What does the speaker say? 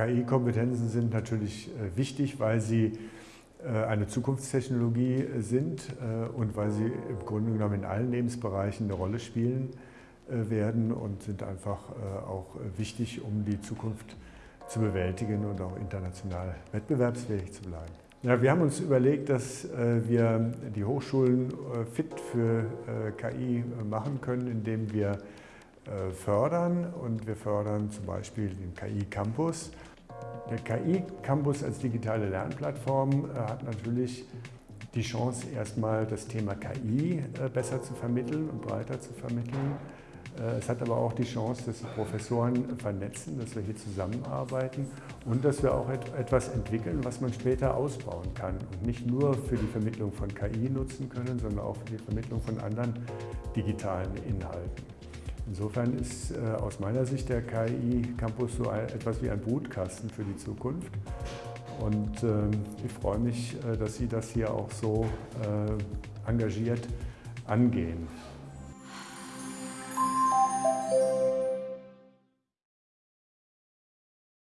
KI-Kompetenzen sind natürlich äh, wichtig, weil sie äh, eine Zukunftstechnologie sind äh, und weil sie im Grunde genommen in allen Lebensbereichen eine Rolle spielen werden und sind einfach auch wichtig, um die Zukunft zu bewältigen und auch international wettbewerbsfähig zu bleiben. Ja, wir haben uns überlegt, dass wir die Hochschulen fit für KI machen können, indem wir fördern und wir fördern zum Beispiel den KI Campus. Der KI Campus als digitale Lernplattform äh, hat natürlich die Chance, erstmal das Thema KI äh, besser zu vermitteln und breiter zu vermitteln. Äh, es hat aber auch die Chance, dass die Professoren vernetzen, dass wir hier zusammenarbeiten und dass wir auch etwas entwickeln, was man später ausbauen kann und nicht nur für die Vermittlung von KI nutzen können, sondern auch für die Vermittlung von anderen digitalen Inhalten. Insofern ist äh, aus meiner Sicht der KI Campus so etwas wie ein Brutkasten für die Zukunft. Und ähm, ich freue mich, äh, dass Sie das hier auch so äh, engagiert angehen.